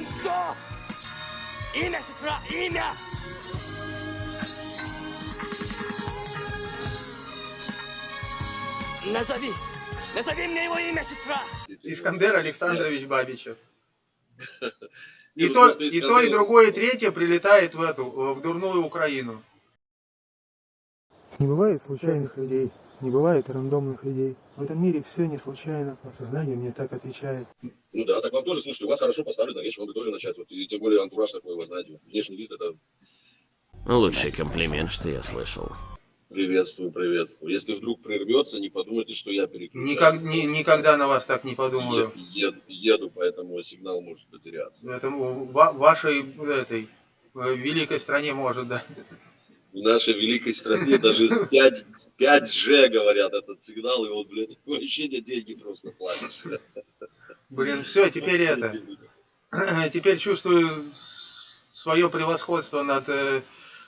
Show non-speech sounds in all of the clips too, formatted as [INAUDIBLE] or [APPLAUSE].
Кольцо! Имя, сестра, имя! Назови! Назови мне его имя, сестра! Искандер Александрович Бабичев. [LAUGHS] И то, и то, и другое, и третье прилетает в эту, в дурную Украину. Не бывает случайных людей, не бывает рандомных людей. В этом мире все не случайно, подсознание мне так отвечает. Ну да, так вам тоже, слушайте, у вас хорошо поставлена речь, вам бы тоже начать. Вот, и тем более антураж такой, вы знаете, внешний вид это Лучший комплимент, что я слышал. приветствую, приветствую. Если вдруг прервется, не подумайте, что я переключаю. Никак, ни- никогда на вас так не подумаю. Е- еду, еду, поэтому сигнал может потеряться. Это в ва- вашей этой э, великой стране может, да. В нашей великой стране даже 5, 5G говорят этот сигнал, и вот, блядь, [LAUGHS] такое ощущение, деньги просто платишь. Блин, все, теперь это. [CLEARS THROAT] Теперь чувствую свое превосходство над э,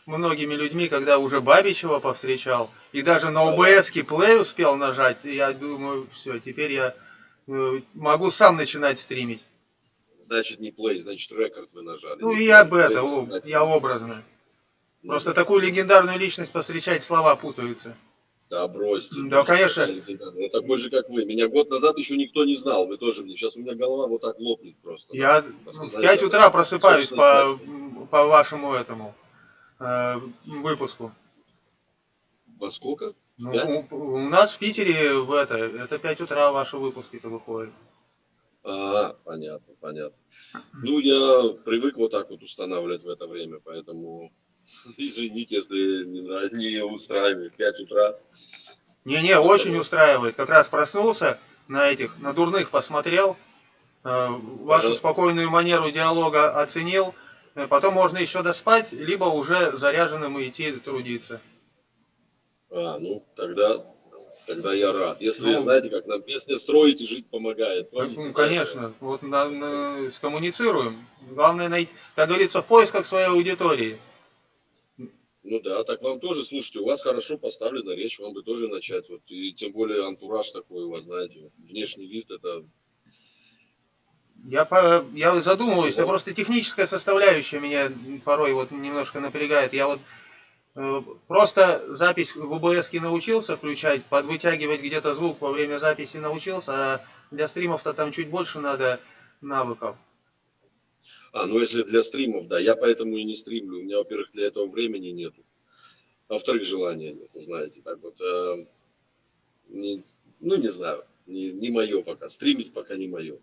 многими людьми, когда уже Бабичева повстречал. И даже на ОБС-ке плей успел нажать. Я думаю, все, теперь я э, могу сам начинать стримить. Значит, не плей, значит, рекорд вы нажали. Ну Не и об этом, я образно. Просто такую легендарную личность повстречать, слова путаются. Да, бросьте. Да, конечно. Я такой же, как вы. Меня год назад еще никто не знал. Вы тоже мне. Сейчас у меня голова вот так лопнет просто. Я ну, в осознайте 5 это. утра просыпаюсь по, по вашему этому э, выпуску. Во сколько? Ну, у, у нас в Питере в это, это 5 утра ваши выпуски-то выходят. А, понятно, понятно. Ну, я привык вот так вот устанавливать в это время, поэтому [LAUGHS] извините, если не, не устраивает. 5 утра. Не-не, очень устраивает. Как раз проснулся на этих, на дурных посмотрел, э, вашу спокойную манеру диалога оценил. Э, Потом можно еще доспать, либо уже заряженным идти трудиться. А, ну, тогда, тогда я рад. Если, Ну. знаете, как нам песня «Строить и жить помогает». помните, Ну, конечно, вот на- на- скоммуницируем. Главное найти, как говорится, в поисках своей аудитории. Ну да, так вам тоже, слушайте, у вас хорошо поставлена речь, вам бы тоже начать. Вот, и тем более антураж такой у вас, знаете, внешний вид, это Я, я задумываюсь, а Чего? просто техническая составляющая меня порой вот немножко напрягает. Я вот э, просто запись в ОБС научился включать, подвытягивать где-то звук во время записи научился, а для стримов-то там чуть больше надо навыков. А, ну если для стримов, да, я поэтому и не стримлю. У меня, во-первых, для этого времени нету. А во-вторых, желания нет, знаете, так вот. э, не- ну, не знаю, не, не мое пока. Стримить пока не мое.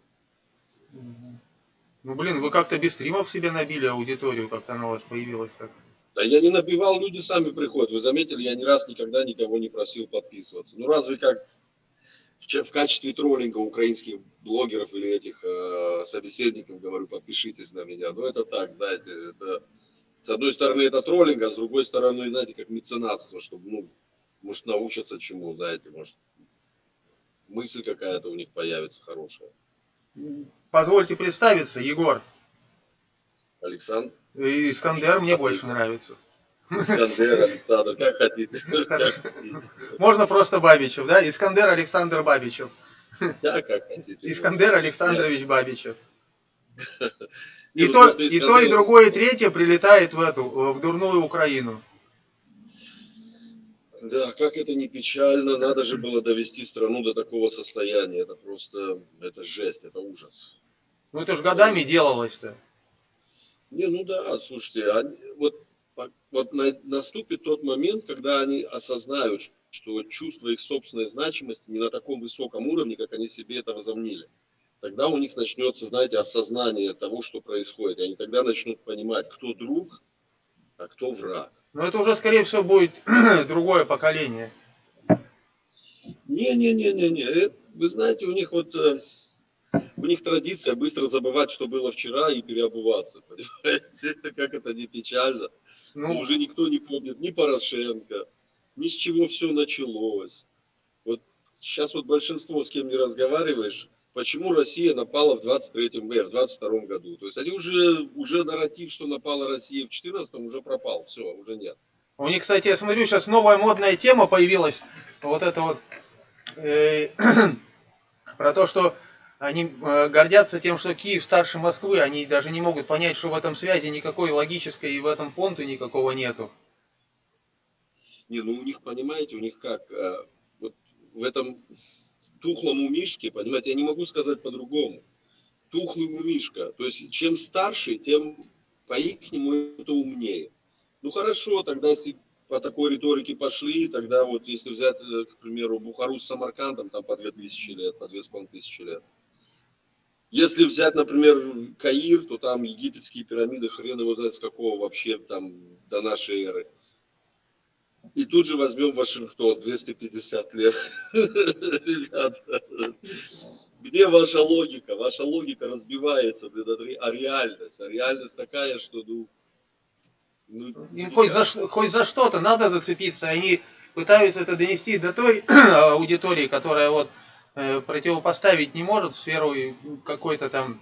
Ну блин, вы как-то без стримов себе набили аудиторию, как-то она у вас появилась так. Да я не набивал, люди сами приходят. Вы заметили, я ни раз никогда никого не просил подписываться. Ну разве как в, че- в качестве троллинга украинских блогеров или этих э, собеседников говорю, подпишитесь на меня. Ну это так, знаете, это с одной стороны это троллинг, а с другой стороны, знаете, как меценатство, чтобы, ну, может, научатся чему, знаете, может, мысль какая-то у них появится хорошая. Позвольте представиться, Егор. Александр, Искандер мне больше нравится. Искандер, Александр, как хотите, [LAUGHS] как хотите. Можно просто Бабичев, да? Искандер Александр Бабичев. Да, как хотите. Искандер Александрович Бабичев. [LAUGHS] И ну то, и то, и другое, и третье прилетает в эту, в дурную Украину. Да, как это не печально, надо же было довести страну до такого состояния. Это просто, это жесть, это ужас. Ну это ж годами делалось-то. Не, ну да, слушайте, они- вот, вот на- наступит тот момент, когда они осознают, что чувство их собственной значимости не на таком высоком уровне, как они себе это возомнили. Тогда у них начнется, знаете, осознание того, что происходит. И они тогда начнут понимать, кто друг, а кто враг. Но это уже, скорее всего, будет [CLEARS THROAT] другое поколение. Не-не-не-не-не. Э, Вы знаете, у них вот э, у них традиция быстро забывать, что было вчера, и переобуваться. [LAUGHS] Понимаете? Это как это не печально. Ну, уже никто не помнит ни Порошенко, ни с чего все началось. Вот сейчас вот большинство, с кем не разговариваешь, почему Россия напала в 23-м, э, в 22 году. То есть они уже, уже нарратив, что напала Россия в 14-м, уже пропал. Все, уже нет. у них, кстати, я смотрю, сейчас новая модная тема появилась. Вот это вот э, [CLEARS THROAT] про то, что Они э, гордятся тем, что Киев старше Москвы, они даже не могут понять, что в этом связи никакой логической и в этом понту никакого нету. Не, ну у них, понимаете, у них как, э, вот в этом тухлом у Мишки, понимаете, я не могу сказать по-другому. Тухлый у Мишка. То есть, чем старше, тем по-ихнему это умнее. Ну хорошо, тогда если по такой риторике пошли, тогда вот если взять, э, к примеру, Бухару с Самаркандом, там по 2000 лет, по 2500 лет. Если взять, например, Каир, то там египетские пирамиды, хрен его знает с какого вообще там до нашей эры. И тут же возьмем Вашингтон, 250 лет. [LAUGHS] Ребята, где ваша логика? Ваша логика разбивается, блин, а реальность? А реальность такая, что, ну... ну хоть за, хоть за что-то надо зацепиться, они пытаются это донести до той [CLEARS THROAT] аудитории, которая вот противопоставить не может сферу и какой-то там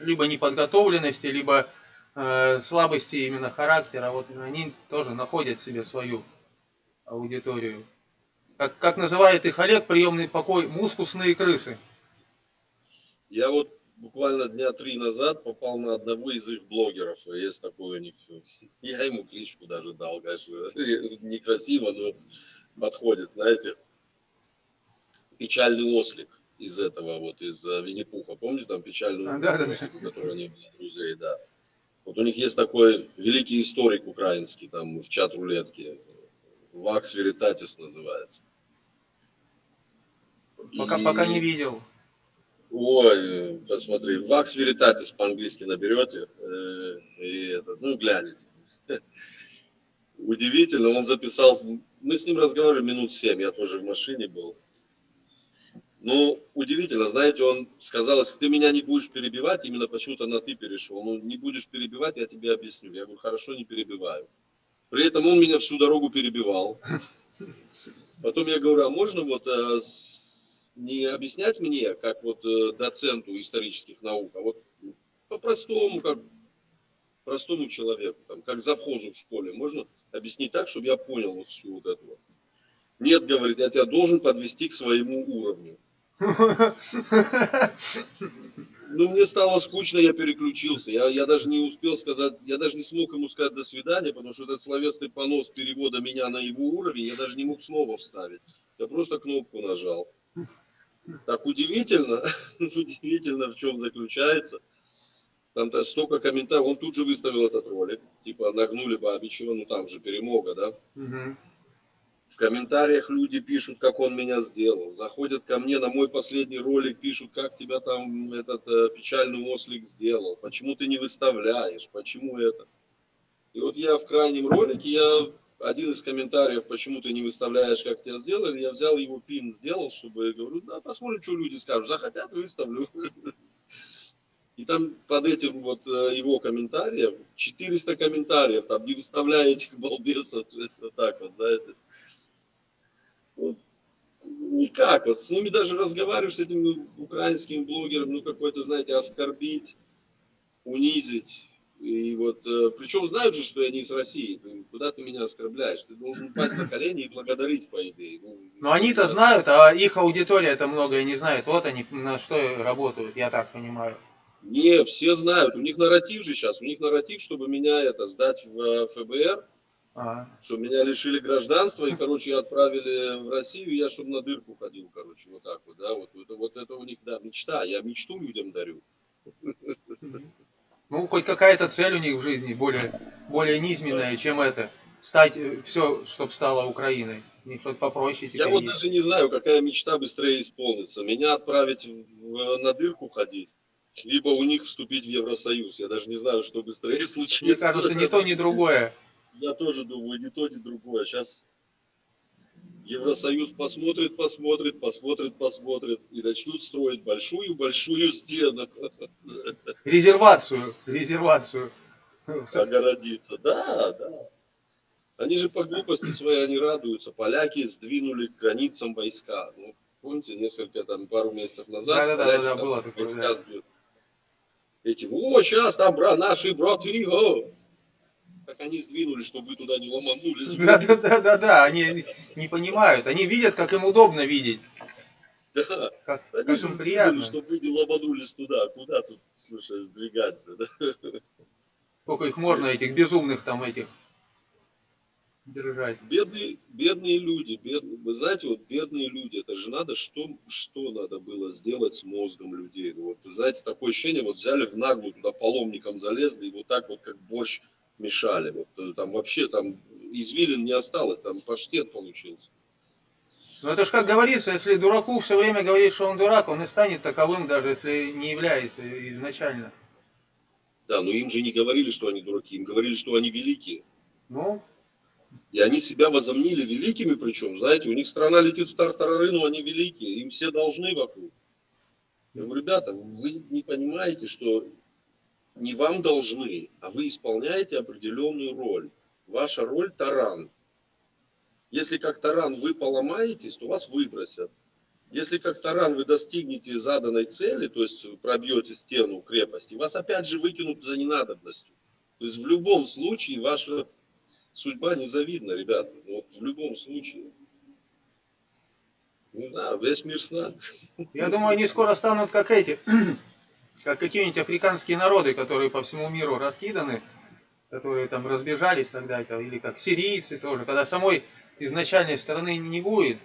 либо неподготовленности, либо э, слабости именно характера. Вот они тоже находят себе свою аудиторию. Как, как называет их Олег, приемный покой, мускусные крысы. Я вот буквально дня три назад попал на одного из их блогеров. Есть такой у них. [LAUGHS] Я ему кличку даже дал, конечно. [LAUGHS] Некрасиво, но подходит, знаете. Печальный ослик из этого, вот из э, Винни-Пуха. Помните там печальную А, да, да, да. ослик, у которого не было друзей, да. Вот у них есть такой великий историк украинский, там в чат рулетки. Вакс Веритатис называется. Пока, И- пока не видел. Ой, посмотри, Вакс Веритатис по-английски наберете, э, и это, ну, глянете. [LAUGHS] Удивительно, он записал, мы с ним разговаривали минут семь, я тоже в машине был. Ну, удивительно, знаете, он сказал, если ты меня не будешь перебивать, именно почему-то на ты перешел, ну, не будешь перебивать, я тебе объясню. Я говорю, хорошо, не перебиваю. При этом он меня всю дорогу перебивал. Потом я говорю, а можно вот э, не объяснять мне, как вот э, доценту исторических наук, а вот по-простому, как простому человеку, там, как завхозу в школе, можно объяснить так, чтобы я понял вот всю вот эту вот. Нет, говорит, я тебя должен подвести к своему уровню. Ну, мне стало скучно, я переключился. Я, я даже не успел сказать, я даже не смог ему сказать до свидания, потому что этот словесный понос перевода меня на его уровень, я даже не мог снова вставить. Я просто кнопку нажал. Так удивительно, [LAUGHS] удивительно в чем заключается. Там -то столько комментариев, он тут же выставил этот ролик, типа нагнули Бабичева, ну там же перемога, да. Мгм. В комментариях люди пишут, как он меня сделал. Заходят ко мне на мой последний ролик, пишут, как тебя там этот э, печальный ослик сделал. Почему ты не выставляешь? Почему это? И вот я в крайнем ролике, я один из комментариев, почему ты не выставляешь, как тебя сделали, я взял его пин, сделал, чтобы, говорю, да, посмотрим, что люди скажут. Захотят, выставлю. [LAUGHS] И там под этим вот э, его комментарием, 400 комментариев, там не выставляя этих балбесов, [LAUGHS] вот так вот, знаете. Вот, никак, вот с ними даже разговариваешь, с этими украинскими блогерами, ну какой-то, знаете, оскорбить, унизить. И вот, э, причем знают же, что я не из России, куда ты меня оскорбляешь? Ты должен упасть на колени и благодарить, по идее. Ну, Но они-то знают, а их аудитория это многое не знает. Вот они на что работают, я так понимаю. Не, все знают, у них нарратив же сейчас, у них нарратив, чтобы меня это сдать в э, ФБР, А, что меня лишили гражданства и, короче, отправили в Россию, я чтобы на дырку ходил, короче, вот так вот, да, вот, это, вот это у них, да, мечта, я мечту людям дарю. Ну, хоть какая-то цель у них в жизни более, более низменная, чем это. Стать все, чтобы стало Украиной. Них что-то попроще Я вот есть. даже не знаю, какая мечта быстрее исполнится, меня отправить в- на дырку ходить, либо у них вступить в Евросоюз, я даже не знаю, что быстрее [LAUGHS] случится. Мне кажется, ни то, ни другое. Я тоже думаю, ни то, ни другое. Сейчас Евросоюз посмотрит, посмотрит, посмотрит, посмотрит и начнут строить большую-большую стену, Резервацию, резервацию. огородиться. Да, да. Они же по глупости своей, они радуются. Поляки сдвинули к границам войска. Ну, помните, несколько, там, пару месяцев назад Да-да-да, поляки да, там было такое, войска да. сдвинули. Эти, о, сейчас там бра, наши браты, о!» Так они сдвинули, чтобы вы туда не ломанулись. [LAUGHS] Да, да, да, да, да. Они не понимают. Они видят, как им удобно видеть. Да, Как, они как им приятно. чтобы вы не ломанулись туда. Куда тут, слушай, сдвигать-то, да? Сколько их можно, этих безумных там этих, держать. Бедные, бедные люди, бедные, вы знаете, вот бедные люди, это же надо, что, что надо было сделать с мозгом людей. Ну, Вот, знаете, такое ощущение, вот взяли в наглую туда паломником залезли и вот так вот как борщ мешали. Вот, э, там вообще там извилин не осталось, там паштет получился. Ну это ж как говорится, если дураку все время говорит, что он дурак, он и станет таковым, даже если не является изначально. Да, но им же не говорили, что они дураки, им говорили, что они великие. Ну, И они себя возомнили великими, причем, знаете, у них страна летит в тартарары, но они великие, им все должны вокруг. Я говорю, ребята, вы не понимаете, что не вам должны, а вы исполняете определенную роль. Ваша роль таран. Если как таран вы поломаетесь, то вас выбросят. Если как таран вы достигнете заданной цели, то есть пробьете стену крепости, вас опять же выкинут за ненадобностью. То есть в любом случае ваша судьба незавидна, ребята. Вот в любом случае. Ну да, весь мир с нами. я думаю, они скоро станут как эти, как какие-нибудь африканские народы, которые по всему миру раскиданы, которые там разбежались тогда-то, или как сирийцы тоже, когда самой изначальной страны не будет,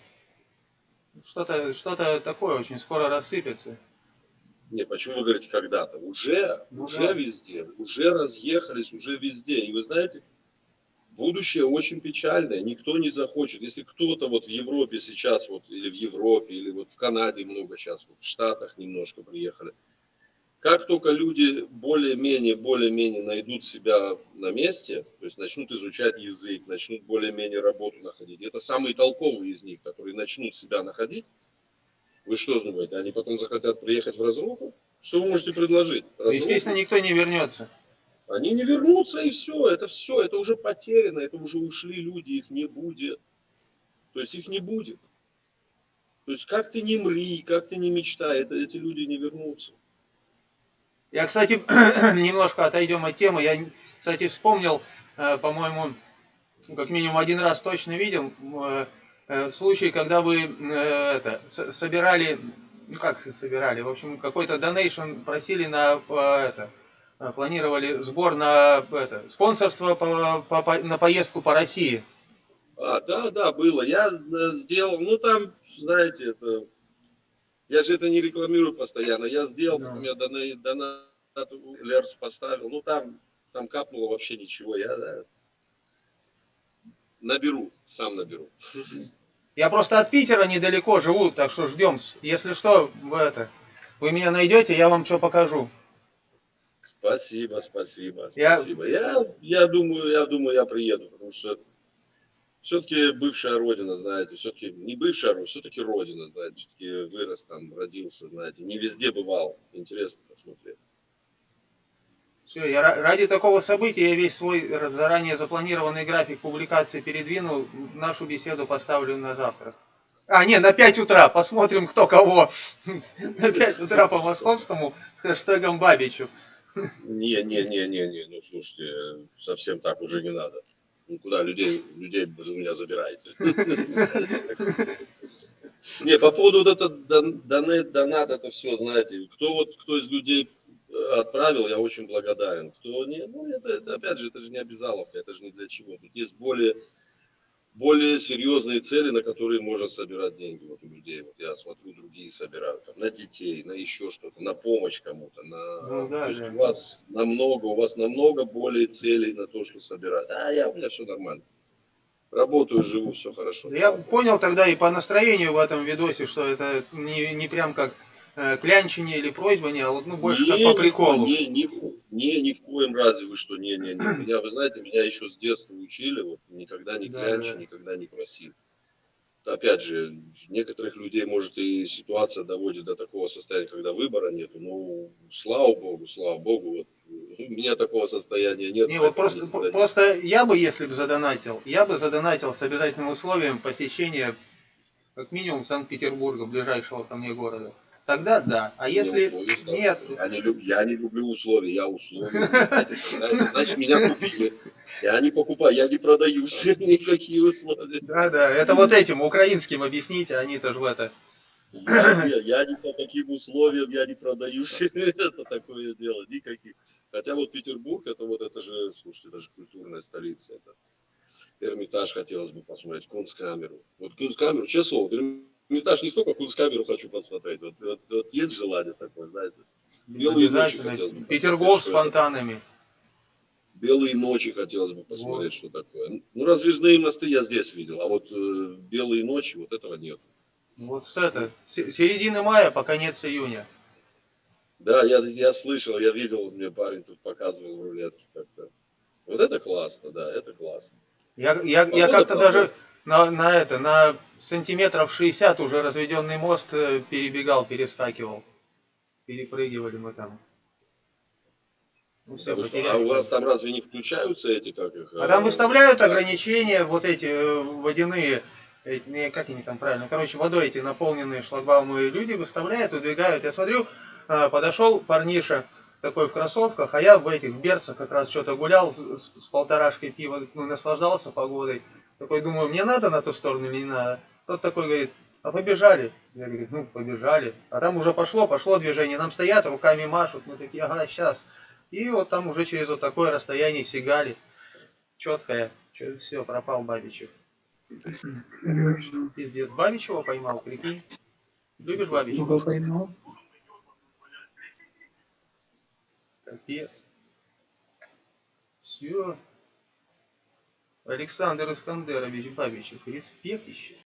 что-то что такое очень скоро рассыпется. Не, почему вы говорите когда-то? Уже, Ну уже да. везде, уже разъехались, уже везде. И вы знаете, будущее очень печальное, никто не захочет. Если кто-то вот в Европе сейчас, вот, или в Европе, или вот в Канаде много сейчас, вот в Штатах немножко приехали, как только люди более-менее, более-менее найдут себя на месте, то есть начнут изучать язык, начнут более-менее работу находить, это самые толковые из них, которые начнут себя находить, вы что думаете, они потом захотят приехать в разруху? Что вы можете предложить? Разруху? Естественно, никто не вернется. Они не вернутся и все, это все, это уже потеряно, это уже ушли люди, их не будет. То есть их не будет. То есть как ты не мри, как ты не мечтай, это, эти люди не вернутся. Я, кстати, [CLEARS THROAT] немножко отойдем от темы. Я, кстати, вспомнил, э, по-моему, как минимум один раз точно видел э, э, случай, когда вы это, собирали, ну как собирали, в общем, какой-то донейшн просили на это, планировали сбор на это, спонсорство по- по- на поездку по России. А, да, да, было. Я сделал, ну там, знаете, это, я же это не рекламирую постоянно. Я сделал, Да. я донат, донат Лерс поставил. Ну там, там капнуло вообще ничего. Я да, наберу, сам наберу. Я просто от Питера недалеко живу, так что ждем. Если что, в это, вы меня найдете, я вам что покажу. Спасибо, спасибо, Я- спасибо. Я, я думаю, я думаю, я приеду, потому что все-таки бывшая родина, знаете, все-таки не бывшая родина, все-таки родина, знаете, все-таки вырос там, родился, знаете, не везде бывал. Интересно посмотреть. Все, я ра- ради такого события я весь свой заранее запланированный график публикации передвинул, нашу беседу поставлю на завтра. А, не, на 5 утра, посмотрим, кто кого. [LAUGHS] На 5 утра по московскому с хэштегом Бабичев. Не, не, не, не, не, ну слушайте, совсем так уже не надо. Ну куда людей, людей вы у меня забираете? [LAUGHS] Не, по поводу вот это дон- донат, донат, это все, знаете, кто вот, кто из людей э, отправил, я очень благодарен. Кто не, ну это, это опять же, это же не обязаловка, это же не для чего. Тут есть более, более серьезные цели, на которые можно собирать деньги вот у людей. Вот я смотрю, другие собирают там, на детей, на еще что-то, на помощь кому-то, на Ну да, то есть да. у вас намного, у вас намного более целей на то, что собирать. А я у меня все нормально. Работаю, живу, все хорошо. Я понял тогда и по настроению в этом видосе, что это не, не прям как э, или просьба, не, а вот ну, больше как Не, по ни в приколу. ко- Не, ни, в- не, ни в коем разе вы что, не, не, не. [CLEARS THROAT] Меня, вы знаете, меня еще с детства учили, вот никогда не Да, клянчи, да. никогда не проси. Опять же, некоторых людей, может, и ситуация доводит до такого состояния, когда выбора нету. Ну, слава богу, слава богу, вот у меня такого состояния нет. Не, вот просто, не- просто я бы, если бы задонатил, я бы задонатил с обязательным условием посещения как минимум Санкт-Петербурга, ближайшего ко мне города. Тогда да. А если условия ставлю. нет, Я не, люб- я не люблю условия, я условия. Значит, меня купили. Я не покупаю, я не продаюсь. Никакие условия. да, да, это вот этим украинским объясните, они-то же в это Я, не- я по каким условиям я не продаюсь. [LAUGHS] Это такое дело, никаких. Хотя вот Петербург, это вот это же, слушайте, это же культурная столица. Это Эрмитаж хотелось бы посмотреть, Кунсткамеру. Вот Кунсткамеру, честно слово, Эрмитаж не столько Кунсткамеру хочу посмотреть. Вот, вот- вот есть желание такое, знаете. Белые ночи хотелось бы Петергоф с фонтанами. Белые ночи хотелось бы посмотреть, что такое. Ну, раздвижные мосты я здесь видел, а вот э, белые ночи, вот этого нет. Вот с это, с середины мая по конец июня. Да, я, я слышал, я видел, мне парень тут показывал в рулетке как-то. Вот это классно, да, это классно. Я, я, я как-то даже на, на это, на сантиметров 60 уже разведенный мост э, перебегал, перескакивал. Перепрыгивали мы там. Ну, все, Потому что- а у вас там разве не включаются эти, как их? А там э, выставляют ограничения, вот эти э, водяные, эти, как они там правильно, короче, водой эти наполненные шлагбаумы люди выставляют, выдвигают. Я смотрю, подошел парниша такой в кроссовках, а я в этих берцах как раз что-то гулял с, с полторашкой пива, ну, наслаждался погодой. Такой думаю, мне надо на ту сторону или не надо? Тот такой говорит, а побежали. Я говорю, ну побежали. А там уже пошло, пошло движение. Нам стоят, руками машут. Мы такие, ага, сейчас. И вот там уже через вот такое расстояние сигали. Четкая. Все, пропал Бабичев. Пиздец. Бабичева поймал, прикинь. Любишь Бабичева? поймал. Капец. Все. Александр Искандерович Бабичев. Респект еще.